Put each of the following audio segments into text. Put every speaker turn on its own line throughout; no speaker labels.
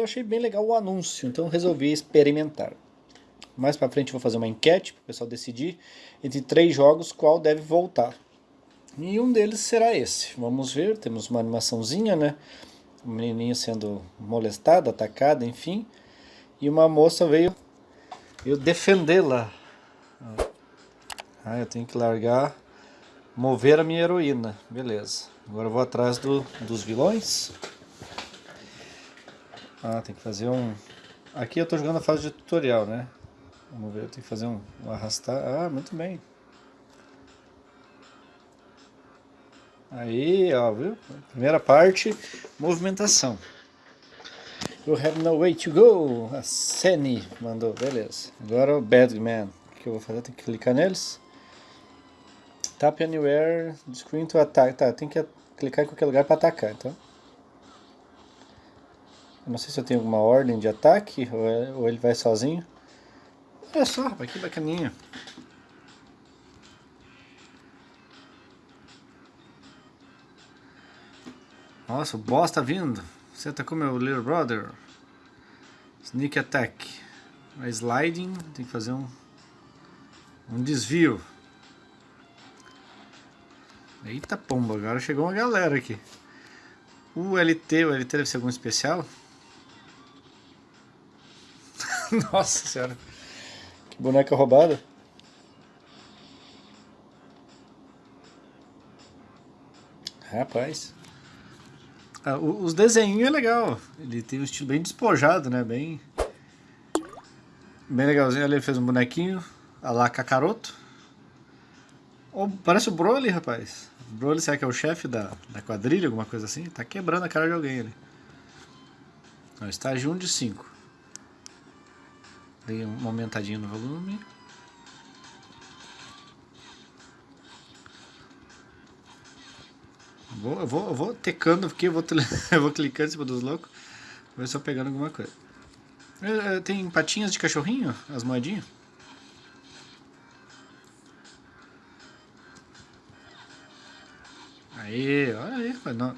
eu achei bem legal o anúncio, então resolvi experimentar. Mais para frente vou fazer uma enquete para o pessoal decidir entre três jogos qual deve voltar. E um deles será esse. Vamos ver, temos uma animaçãozinha, né? Um menininho sendo molestado, atacado, enfim. E uma moça veio, veio defendê-la. Ah, eu tenho que largar, mover a minha heroína. Beleza. Agora eu vou atrás do, dos vilões. Ah, tem que fazer um... Aqui eu estou jogando a fase de tutorial, né? Vamos ver, eu tenho que fazer um, um arrastar. Ah, muito bem. Aí, ó, viu? Primeira parte, movimentação. You have no way to go. A Seni mandou, beleza. Agora o Badman. O que eu vou fazer? Tem que clicar neles. Tap anywhere, screen to attack. Tá, tem que clicar em qualquer lugar para atacar, então. Não sei se eu tenho alguma ordem de ataque ou, é, ou ele vai sozinho. Olha só, rapaz, que bacaninha. Nossa, o boss tá vindo. Você atacou meu little brother. Sneak attack. A sliding, tem que fazer um, um desvio. Eita pomba, agora chegou uma galera aqui. O LT, o LT deve ser algum especial? Nossa senhora. Que boneca roubada. Rapaz. Ah, os desenhos é legal. Ele tem um estilo bem despojado, né? Bem. Bem legalzinho. Ele fez um bonequinho. A lá Kakaroto. Oh, parece o Broly, rapaz. Broly, será que é o chefe da, da quadrilha, alguma coisa assim? Tá quebrando a cara de alguém ali. estágio 1 de 5. Dei uma aumentadinha no volume. Vou, eu, vou, eu vou tecando porque eu vou, eu vou clicando em cima dos loucos. Vou eu pegando alguma coisa. Tem patinhas de cachorrinho? As moedinhas? Aí, olha aí, não,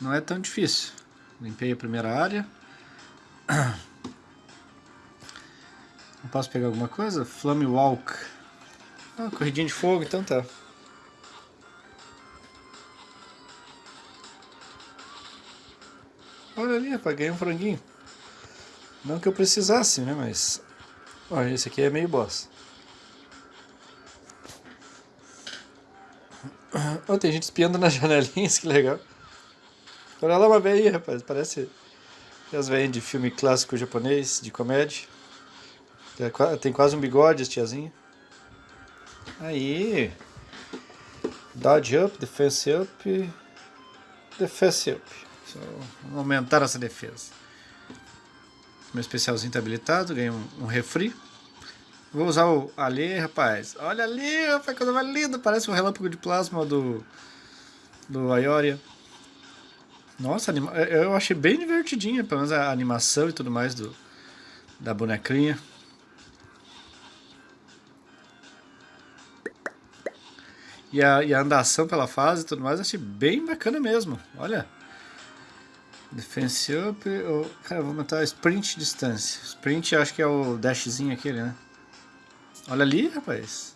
não é tão difícil. Limpei a primeira área. Não posso pegar alguma coisa? Flame Walk. Ah, corridinha de fogo, então tá. Olha ali, rapaz, ganhei um franguinho. Não que eu precisasse, né, mas... Olha, esse aqui é meio boss. Oh, tem gente espiando nas janelinhas, que legal. Olha lá uma velhinha, rapaz, parece as velhinhas de filme clássico japonês, de comédia. Tem quase um bigode, esse tiazinho. Aí. Dodge up, defense up, defense up. Só aumentar essa defesa. Meu especialzinho está habilitado, ganhei um, um refri. Vou usar o ali, rapaz. Olha ali, rapaz, coisa mais linda. Parece um relâmpago de plasma do, do Aioria. Nossa, eu achei bem divertidinha, pelo menos a animação e tudo mais do, da bonequinha. E a, e a andação pela fase e tudo mais, achei bem bacana mesmo. Olha. Defense up. Cara, vou aumentar sprint distância. Sprint acho que é o dashzinho aquele, né? Olha ali, rapaz.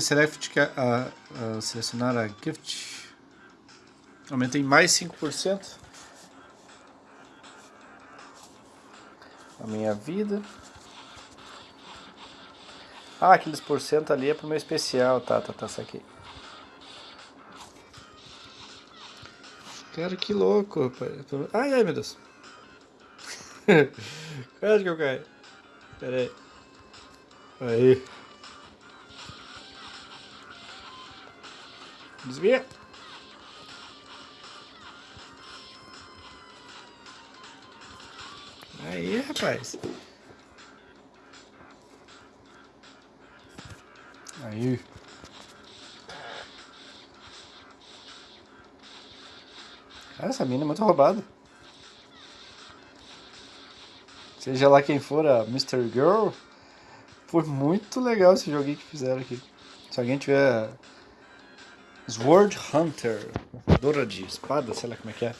Select a, a, selecionar a gift. Aumentei mais 5%. A minha vida. Ah, aqueles porcento ali é pro meu especial. Tá, tá, tá, aqui. Cara, que louco, rapaz. Ai, ai, meu Deus. Quase que eu caí. Pera aí. Aí. Desvia. Aí, rapaz. Aí. Cara, essa mina é muito roubada. Seja lá quem for a Mr. Girl, foi muito legal esse joguinho que fizeram aqui. Se alguém tiver Sword Hunter, dora de espada, sei lá como é que é.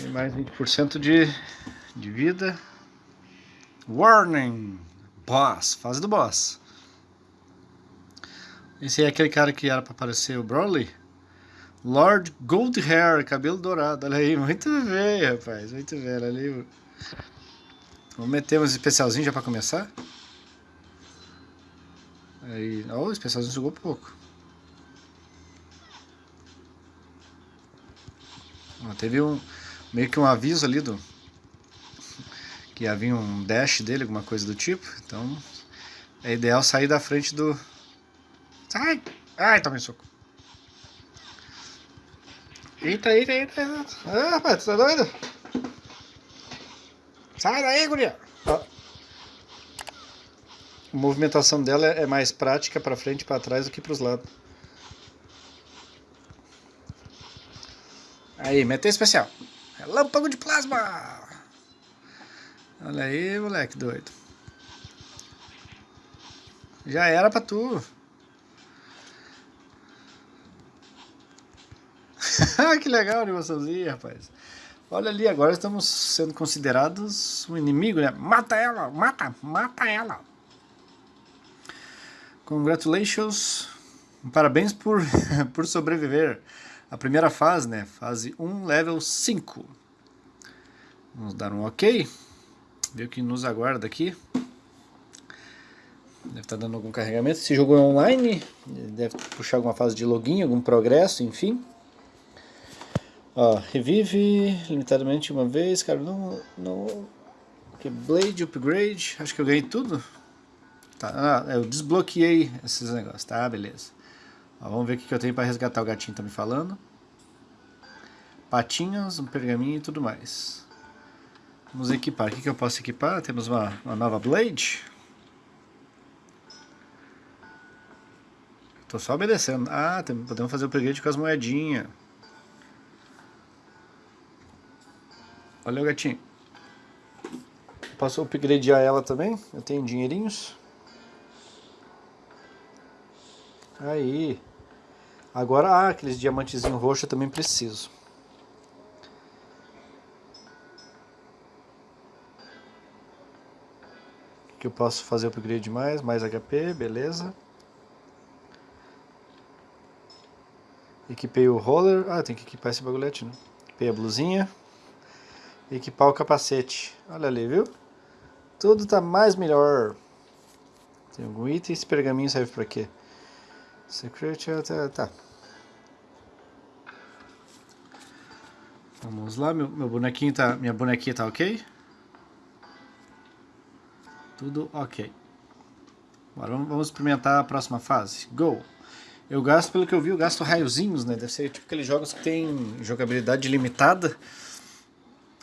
E mais 20% de, de vida. Warning! Boss, fase do boss. Esse é aquele cara que era para aparecer o Broly? Lord Gold Hair, cabelo dourado. Olha aí, muito bem, rapaz. Muito bem, ali. Vamos meter uns especialzinhos já para começar? Aí, ó, oh, o especialzinho jogou pouco. Teve um meio que um aviso ali do que havia um dash dele, alguma coisa do tipo. Então é ideal sair da frente do. Sai! Ai, tomei soco. Eita, eita, eita. Ah, rapaz, tu tá doido? Sai daí, guria! Ó. A movimentação dela é mais prática para frente e para trás do que para os lados. Aí, mete especial. Relâmpago de plasma! Olha aí, moleque doido. Já era pra tu. que legal a animaçãozinha, rapaz. Olha ali, agora estamos sendo considerados um inimigo, né? Mata ela, mata, mata ela. Congratulations. Parabéns por, por sobreviver. A primeira fase, né? Fase 1, level 5. Vamos dar um ok. Ver o que nos aguarda aqui. Deve estar tá dando algum carregamento. Esse jogo é online. Deve puxar alguma fase de login, algum progresso, enfim. Ó, revive limitadamente uma vez. Cara, não... não... Que Blade, upgrade. Acho que eu ganhei tudo. Tá, ah, eu desbloqueei esses negócios. Tá, beleza. Ó, vamos ver o que eu tenho para resgatar. O gatinho tá me falando. Patinhas, um pergaminho e tudo mais. Vamos equipar. O que, que eu posso equipar? Temos uma, uma nova Blade. Tô só obedecendo. Ah, tem, podemos fazer o upgrade com as moedinhas. O gatinho. Posso upgradear ela também? Eu tenho dinheirinhos. Aí. Agora, ah, aqueles diamantezinhos roxos eu também preciso. que eu posso fazer upgrade mais, mais HP, beleza. Equipei o roller, ah, tem que equipar esse bagulhete, né? Equipei a blusinha. Equipar o capacete, olha ali, viu? Tudo tá mais melhor. Tem algum item, esse pergaminho serve pra quê? Secret, tá, tá. Vamos lá, meu, meu bonequinho tá, minha bonequinha tá ok? Tudo ok. Agora vamos experimentar a próxima fase. Go! Eu gasto, pelo que eu vi, eu gasto raiozinhos, né? Deve ser tipo aqueles jogos que tem jogabilidade limitada.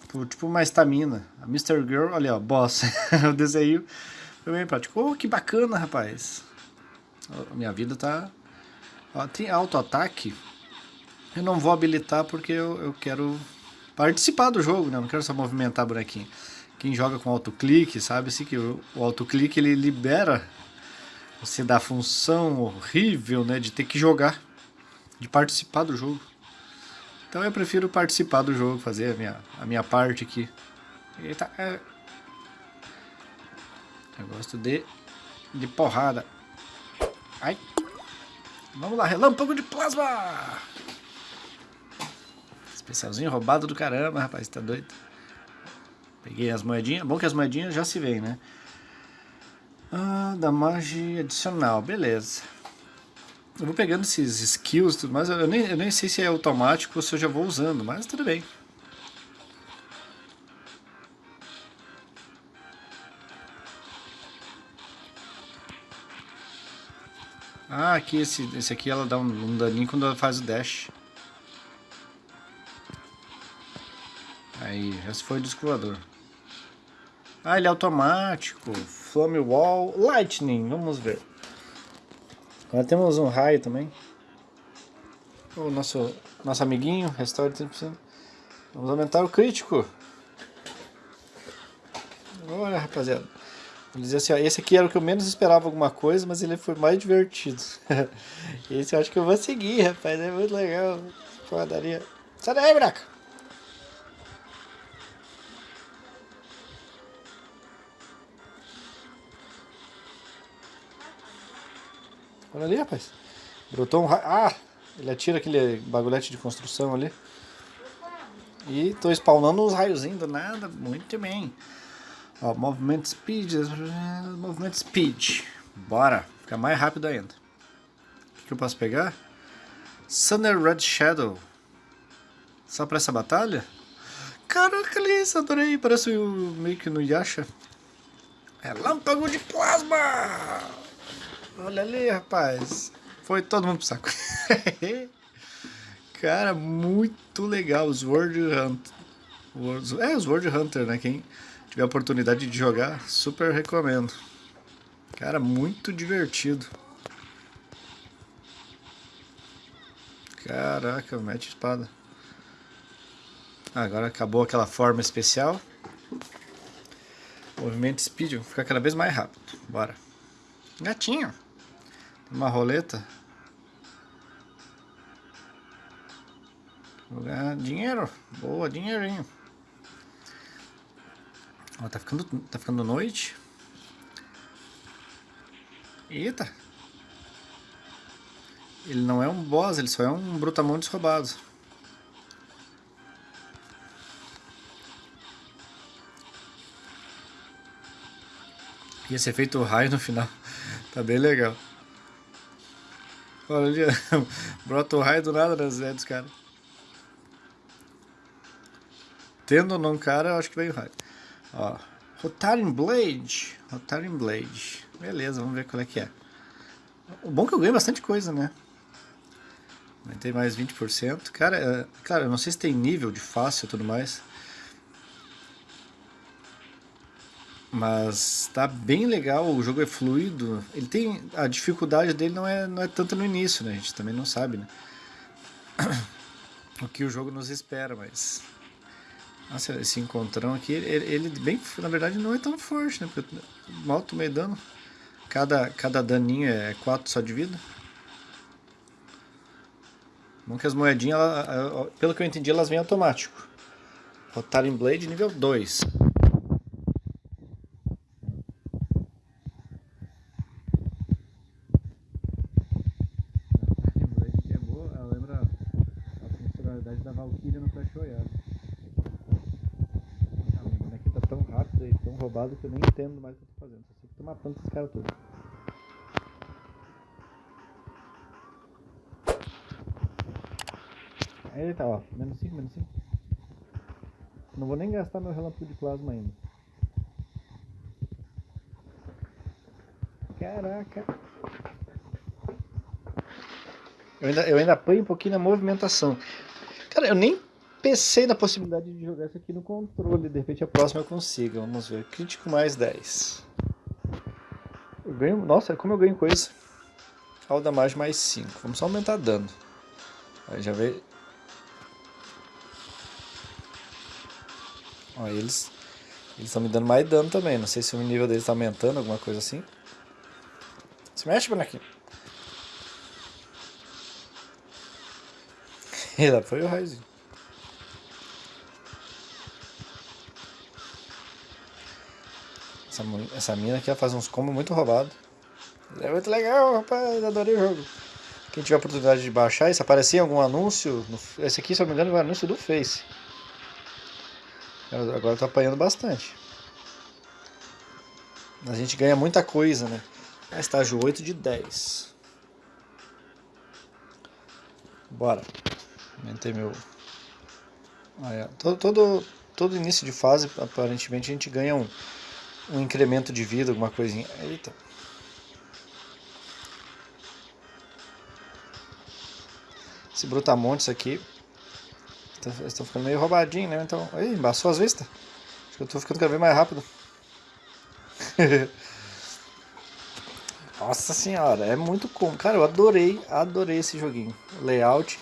Por, tipo uma estamina. A Mr. Girl, olha ó, boss. o desenho foi bem prático. Oh, que bacana, rapaz. Oh, minha vida tá... Ó, tem auto-ataque. Eu não vou habilitar porque eu, eu quero participar do jogo, né? Eu não quero só movimentar bonequinho quem joga com autoclique sabe -se que o, o autoclique ele libera você da função horrível né, de ter que jogar, de participar do jogo. Então eu prefiro participar do jogo, fazer a minha, a minha parte aqui. Eita, é... Eu gosto de, de porrada. Ai. Vamos lá, relâmpago de plasma! Especialzinho roubado do caramba, rapaz, tá doido? Peguei as moedinhas. Bom que as moedinhas já se veem, né? Ah, da magia adicional. Beleza. Eu vou pegando esses skills tudo mais. Eu nem, eu nem sei se é automático ou se eu já vou usando, mas tudo bem. Ah, aqui esse, esse aqui ela dá um, um daninho quando ela faz o dash. Aí, já se foi o disco voador. Ah, ele é automático. Flame Wall. Lightning, vamos ver. Agora temos um raio também. O nosso, nosso amiguinho, restaure 30%. Vamos aumentar o crítico. Olha, rapaziada. Vou dizer assim, ó, esse aqui era o que eu menos esperava alguma coisa, mas ele foi mais divertido. esse eu acho que eu vou seguir, rapaz. É muito legal. Porradaria. Sai daí, buraco. Olha ali, rapaz. Brotou um raio. Ah! Ele atira aquele bagulhete de construção ali. E tô spawnando uns raiozinhos do nada. Muito bem. Ó, movimento speed. Movimento speed. Bora. Fica mais rápido ainda. O que eu posso pegar? Thunder Red Shadow. Só pra essa batalha? Caraca, Liz, adorei. Parece o, meio que no Yasha. Relâmpago de plasma! Olha ali, rapaz. Foi todo mundo pro saco. Cara, muito legal. Os World Hunter. É, os World Hunter, né? Quem tiver oportunidade de jogar, super recomendo. Cara, muito divertido. Caraca, mete espada. Agora acabou aquela forma especial. Movimento speed, vou ficar cada vez mais rápido. Bora. Gatinho. Uma roleta. Vou ganhar dinheiro. Boa, dinheirinho. Ó, tá ficando, tá ficando noite. Eita. Ele não é um boss, ele só é um brutamontes roubado. E esse efeito raio no final tá bem legal. Olha ali, brota o raio do nada nas dos caras. Tendo ou não cara, eu acho que veio raio. Ó, Rotaring Blade. Rotaring Blade. Beleza, vamos ver qual é que é. O bom é que eu ganho bastante coisa, né? Aumentei mais 20%. Cara, é, cara, eu não sei se tem nível de fácil e tudo mais. Mas tá bem legal, o jogo é fluido. Ele tem. A dificuldade dele não é, não é tanto no início, né? A gente também não sabe, né? O que o jogo nos espera, mas. Nossa, esse encontrão aqui, ele, ele bem, na verdade não é tão forte, né? Porque mal tomei dano. Cada, cada daninho é 4 só de vida. Bom que as moedinhas, ela, pelo que eu entendi, elas vêm automático. Rotaring Blade nível 2. Da Valkyria no Clash Royale. Ah, meu bonequinho tá tão rápido e tão roubado que eu nem entendo mais o que eu tô fazendo. Só sei que tô matando esses caras todos. Aí ele tá, ó. Menos 5, menos 5. Não vou nem gastar meu relâmpago de plasma ainda. Caraca. Eu ainda, eu ainda apanho um pouquinho na movimentação. Cara, eu nem pensei na possibilidade de jogar isso aqui no controle. De repente a próxima eu consiga. Vamos ver. Crítico mais 10. Eu ganho. Nossa, como eu ganho coisa. Alda mais mais 5. Vamos só aumentar dano. Aí já veio. Ó, eles. Eles estão me dando mais dano também. Não sei se o nível deles está aumentando, alguma coisa assim. Se mexe, bonequinho. E lá foi o raizinho. Essa, essa mina aqui faz uns combos muito roubados. É muito legal, rapaz. Adorei o jogo. Quem tiver a oportunidade de baixar, se aparecer em algum anúncio. No, esse aqui, se eu não me engano, é um anúncio do Face. Eu, agora eu tô apanhando bastante. A gente ganha muita coisa, né? Estágio 8 de 10. Bora. Aumentei meu... Ah, é. todo, todo, todo início de fase, aparentemente, a gente ganha um, um incremento de vida, alguma coisinha. Eita. Esse brutamontes aqui estão ficando meio roubadinho, né? Então, aí, embaçou as vistas. Acho que eu tô ficando cada vez mais rápido. Nossa senhora, é muito como. Cara, eu adorei, adorei esse joguinho. Layout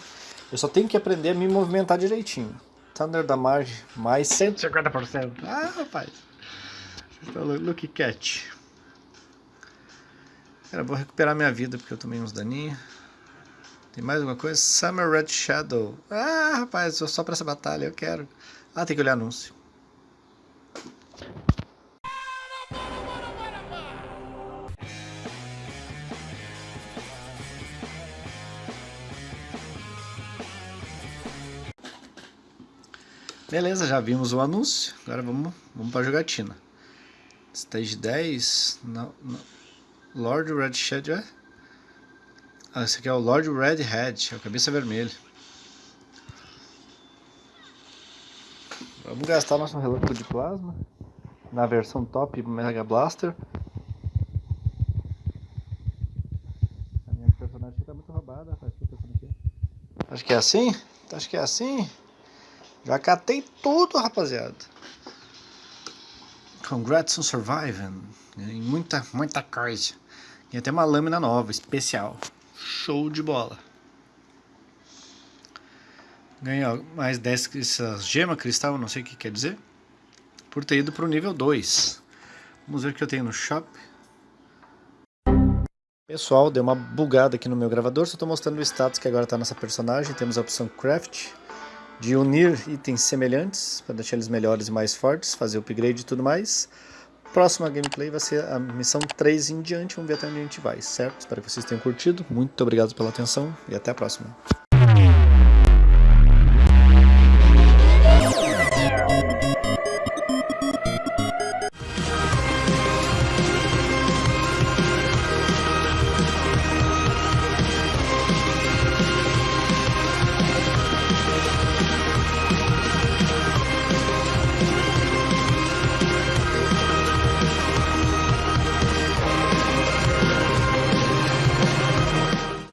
eu só tenho que aprender a me movimentar direitinho. Thunder da Marge, mais 150%. Ah, rapaz. Look Cat. Cara, vou recuperar minha vida porque eu tomei uns daninhos. Tem mais alguma coisa? Summer Red Shadow. Ah, rapaz, só pra essa batalha, eu quero. Ah, tem que olhar anúncio. Beleza, já vimos o anúncio. Agora vamos, vamos para a jogatina. Stage 10. Não, não. Lord Red Shed. É? Ah, esse aqui é o Lord Red Head. É o cabeça vermelha. Vamos gastar nosso relâmpago de plasma. Na versão top Mega Blaster. A minha personagem está muito roubada, rapaz. Acho que é assim? Acho que é assim. Já catei tudo, rapaziada. Congrats on surviving. Muita, muita coisa. E até uma lâmina nova, especial. Show de bola. Ganhei mais 10 essas gema cristal, não sei o que quer dizer. Por ter ido para o nível 2. Vamos ver o que eu tenho no shop. Pessoal, deu uma bugada aqui no meu gravador, só estou mostrando o status que agora está nessa personagem. Temos a opção Craft de unir itens semelhantes para deixar eles melhores e mais fortes, fazer upgrade e tudo mais. Próxima gameplay vai ser a missão 3 em diante, vamos ver até onde a gente vai, certo? Espero que vocês tenham curtido, muito obrigado pela atenção e até a próxima.